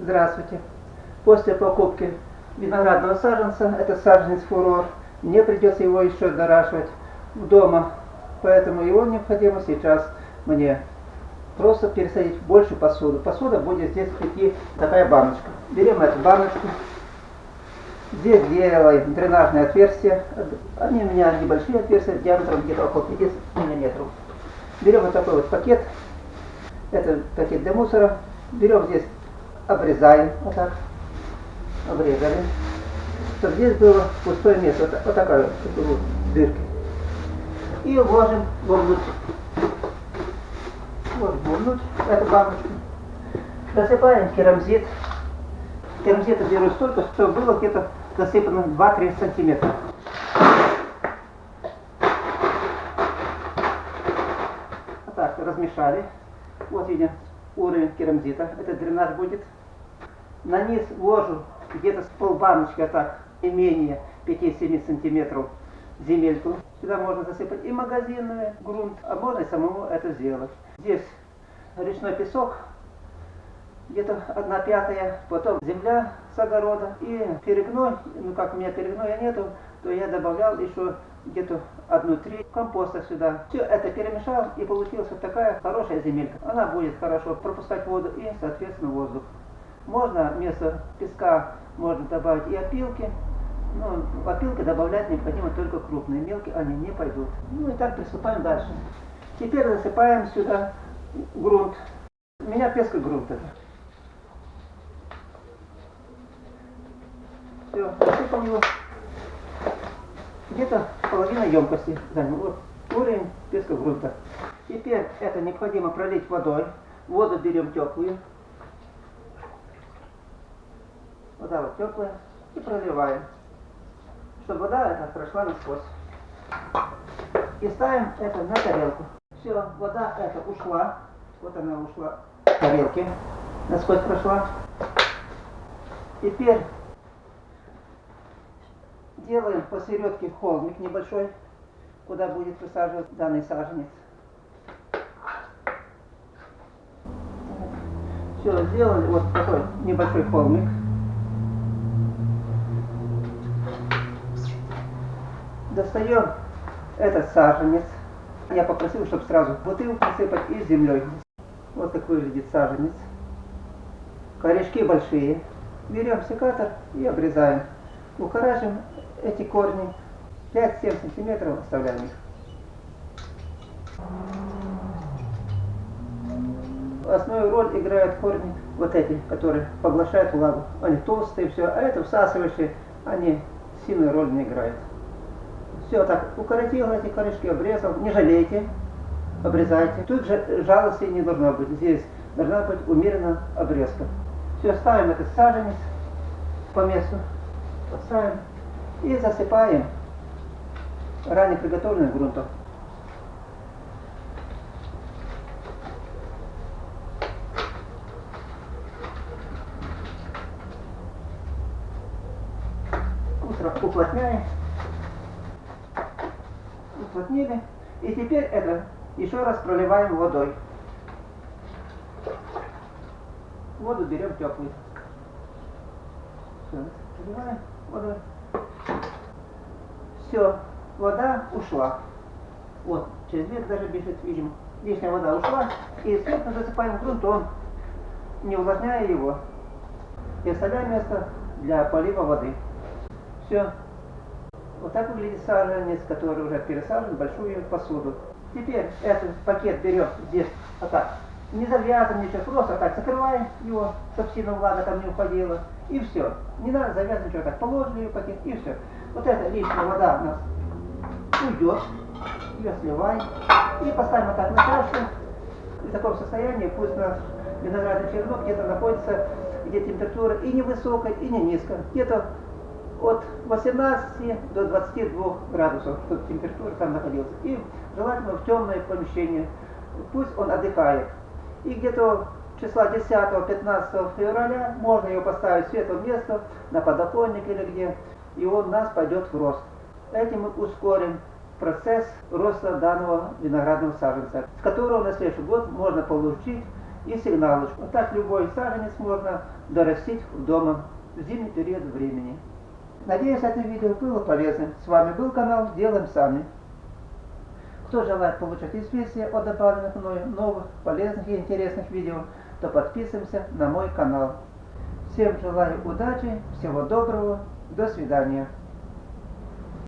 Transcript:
Здравствуйте. После покупки виноградного саженца, это саженец фурор, мне придется его еще доращивать дома, поэтому его необходимо сейчас мне просто пересадить в большую посуду. Посуда будет здесь идти такая баночка. Берем эту баночку, здесь делаем дренажное отверстие, они у меня небольшие отверстия, диаметром где-то около 50 миллиметров. Берем вот такой вот пакет, это пакет для мусора, берем здесь, обрезаем, вот так, обрезали, чтобы здесь было пустое место, вот, вот такая вот дырка. И вложим вовнутрь. Вот вовнутрь эту баночку. Засыпаем керамзит. Керамзита беру столько, чтобы было где-то засыпано 2-3 сантиметра. Вот так, размешали. Вот видим уровень керамзита. Это дренаж будет. На низ вложу где-то с полбаночки, а так, не менее 5-7 сантиметров земельку. Сюда можно засыпать и магазинный грунт, а можно и самому это сделать. Здесь речной песок, где-то одна пятая, потом земля с огорода и перегной, ну как у меня перегноя нету, то я добавлял еще где-то одну треть компоста сюда. Все это перемешал и получилась вот такая хорошая земелька. Она будет хорошо пропускать воду и соответственно воздух. Можно вместо песка можно добавить и опилки. Ну, опилки добавлять необходимо только крупные, мелкие они не пойдут. Ну и так приступаем дальше. Теперь засыпаем сюда грунт. У меня пескогрунт это. Все, засыпал его. Половина емкости занял. Вот уровень пескогрунта. Теперь это необходимо пролить водой. Воду берем теплую. Вода вот теплая. И проливаем. Чтобы вода эта прошла насквозь. И ставим это на тарелку. Все, вода эта ушла. Вот она ушла в тарелке. Насквозь прошла. Теперь делаем посередке холмик небольшой, куда будет высаживать данный саженец. Все, сделали вот такой небольшой холмик. Достаем этот саженец. Я попросил, чтобы сразу бутылку посыпать и землей. Вот так выглядит саженец. Корешки большие. Берем секатор и обрезаем. Укорачиваем эти корни 5-7 сантиметров оставляем их. Основную роль играют корни вот эти, которые поглощают влагу. Они толстые, все, а это всасывающие, они сильную роль не играют. Все так, укоротил эти корешки, обрезал, не жалейте, обрезайте. Тут же жалости не должно быть, здесь должна быть умеренно обрезка. Все, ставим этот саженец по месту, поставим и засыпаем ранее приготовленным грунтом. Уплотняем. Уплотнили. И теперь это еще раз проливаем водой. Воду берем теплую. Все, проливаем водой. Все, вода ушла. Вот, через век даже бежит, видим. Лишняя вода ушла. И сверху засыпаем грунтом, не увлажняя его. И оставляем место для полива воды. Все. Вот так выглядит саженец, который уже пересажен в большую посуду. Теперь этот пакет берем здесь, вот так, не завязываем ничего, просто так закрываем его, чтобы сильно влага там не уходила. И все. Не надо завязывать так положили ее пакет и все. Вот эта лишняя вода у нас уйдет, ее сливаем и поставим вот так на чашку. В таком состоянии пусть наш виноградный черенок где-то находится, где температура и не высокая, и не низкая. Где-то от 18 до 22 градусов, чтобы температура там находилась. И желательно в темное помещение. Пусть он отдыхает. И где-то числа 10-15 февраля можно его поставить в светлое место, на подоконник или где, и он у нас пойдет в рост. Этим мы ускорим процесс роста данного виноградного саженца, с которого на следующий год можно получить и сигналочку. Так любой саженец можно дорастить дома в зимний период времени. Надеюсь, это видео было полезным. С вами был канал Делаем Сами. Кто желает получать известия о добавленных мною новых, полезных и интересных видео, то подписываемся на мой канал. Всем желаю удачи, всего доброго, до свидания.